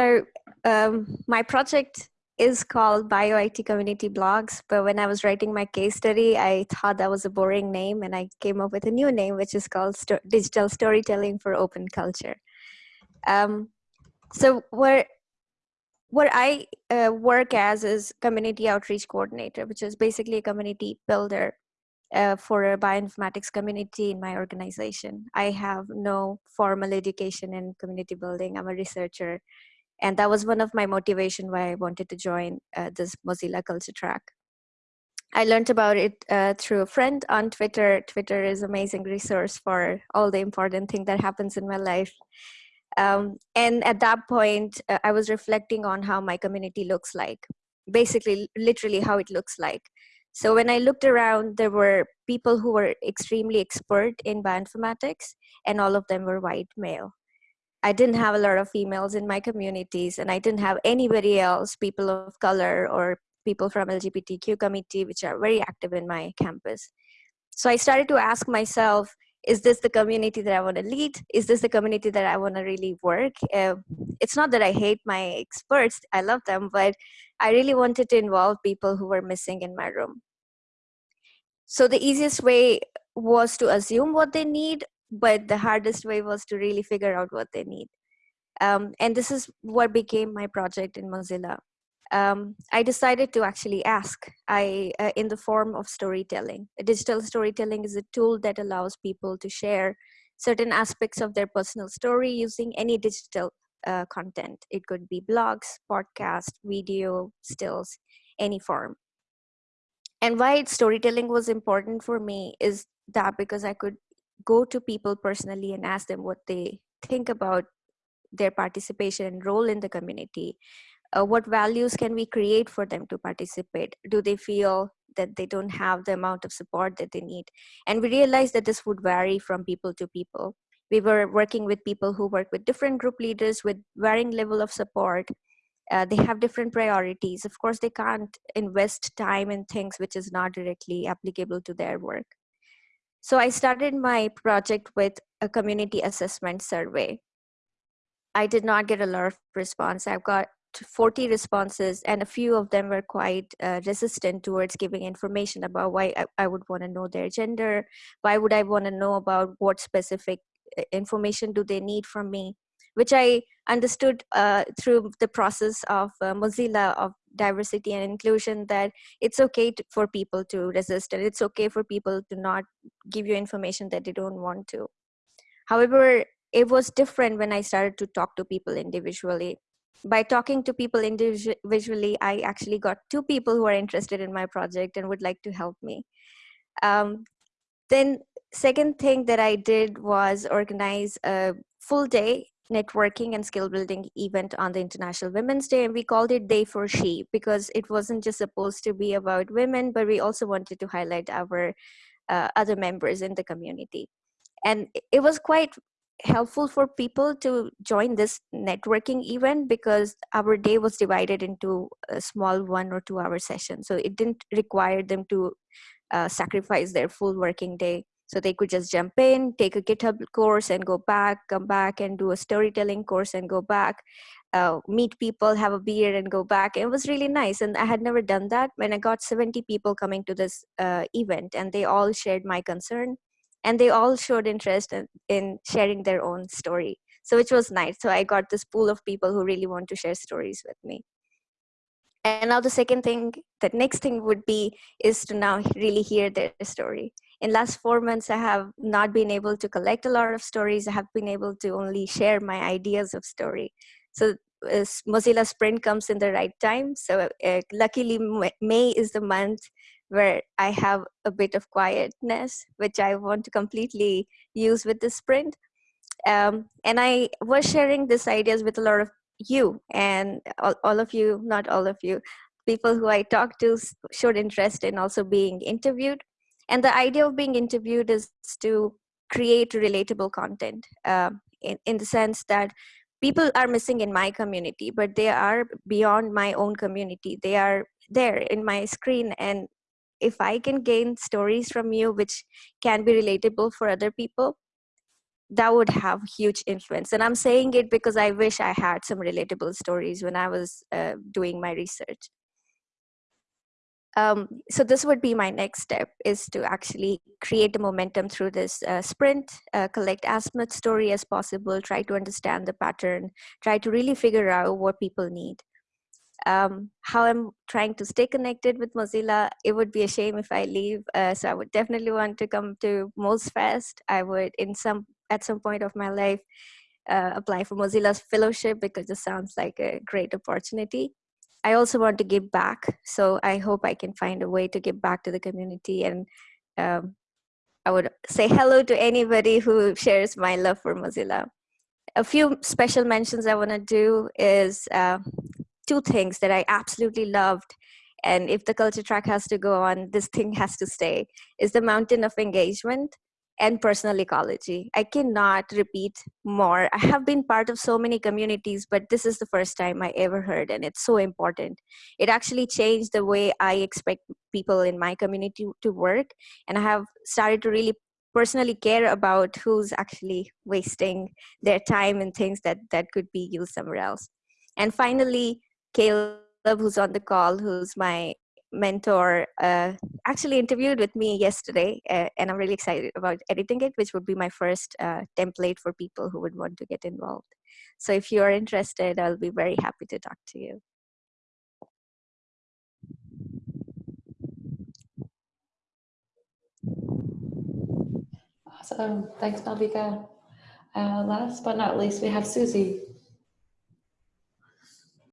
So um, my project is called BioIT Community Blogs, but when I was writing my case study, I thought that was a boring name and I came up with a new name, which is called Sto Digital Storytelling for Open Culture. Um, so where, where I uh, work as is community outreach coordinator, which is basically a community builder uh, for a bioinformatics community in my organization. I have no formal education in community building. I'm a researcher and that was one of my motivation why i wanted to join uh, this mozilla culture track. I learned about it uh, through a friend on twitter. Twitter is amazing resource for all the important thing that happens in my life. Um, and at that point uh, i was reflecting on how my community looks like basically literally how it looks like. So when i looked around there were people who were extremely expert in bioinformatics and all of them were white male I didn't have a lot of females in my communities and I didn't have anybody else, people of color or people from LGBTQ community, which are very active in my campus. So I started to ask myself, is this the community that I want to lead? Is this the community that I want to really work? Uh, it's not that I hate my experts, I love them, but I really wanted to involve people who were missing in my room. So the easiest way was to assume what they need but the hardest way was to really figure out what they need. Um, and this is what became my project in Mozilla. Um, I decided to actually ask I, uh, in the form of storytelling. Digital storytelling is a tool that allows people to share certain aspects of their personal story using any digital uh, content. It could be blogs, podcast, video, stills, any form. And why storytelling was important for me is that because I could go to people personally and ask them what they think about their participation and role in the community. Uh, what values can we create for them to participate? Do they feel that they don't have the amount of support that they need? And we realized that this would vary from people to people. We were working with people who work with different group leaders with varying level of support. Uh, they have different priorities. Of course, they can't invest time in things which is not directly applicable to their work. So I started my project with a community assessment survey. I did not get a lot of response. I've got 40 responses and a few of them were quite uh, resistant towards giving information about why I, I would want to know their gender. Why would I want to know about what specific uh, information do they need from me? Which I understood uh, through the process of uh, Mozilla of diversity and inclusion that it's okay to, for people to resist and it's okay for people to not give you information that they don't want to. However, it was different when I started to talk to people individually. By talking to people individually, I actually got two people who are interested in my project and would like to help me. Um, then second thing that I did was organize a full day networking and skill building event on the International Women's Day, and we called it Day for She because it wasn't just supposed to be about women, but we also wanted to highlight our uh, other members in the community. And it was quite helpful for people to join this networking event because our day was divided into a small one or two hour session. So it didn't require them to uh, sacrifice their full working day so they could just jump in, take a GitHub course and go back, come back and do a storytelling course and go back, uh, meet people, have a beer and go back. It was really nice. And I had never done that when I got 70 people coming to this uh, event and they all shared my concern and they all showed interest in, in sharing their own story. So which was nice. So I got this pool of people who really want to share stories with me. And now the second thing, the next thing would be is to now really hear their story in last four months, I have not been able to collect a lot of stories. I have been able to only share my ideas of story. So uh, Mozilla Sprint comes in the right time. So uh, luckily, May is the month where I have a bit of quietness, which I want to completely use with the sprint. Um, and I was sharing these ideas with a lot of you and all, all of you, not all of you, people who I talked to showed interest in also being interviewed. And the idea of being interviewed is to create relatable content uh, in, in the sense that people are missing in my community, but they are beyond my own community. They are there in my screen. And if I can gain stories from you, which can be relatable for other people, that would have huge influence and i'm saying it because i wish i had some relatable stories when i was uh, doing my research um, so this would be my next step is to actually create a momentum through this uh, sprint uh, collect as much story as possible try to understand the pattern try to really figure out what people need. Um, how i'm trying to stay connected with mozilla it would be a shame if i leave uh, so i would definitely want to come to MozFest i would in some at some point of my life uh, apply for mozilla's fellowship because it sounds like a great opportunity I also want to give back. So I hope I can find a way to give back to the community. And um, I would say hello to anybody who shares my love for Mozilla. A few special mentions I want to do is uh, two things that I absolutely loved. And if the culture track has to go on, this thing has to stay, is the mountain of engagement and personal ecology. I cannot repeat more. I have been part of so many communities, but this is the first time I ever heard, and it's so important. It actually changed the way I expect people in my community to work, and I have started to really personally care about who's actually wasting their time in things that, that could be used somewhere else. And finally, Caleb, who's on the call, who's my mentor uh, actually interviewed with me yesterday uh, and i'm really excited about editing it which would be my first uh, template for people who would want to get involved. So if you're interested i'll be very happy to talk to you. Awesome. Thanks malvika. Uh, last but not least we have susie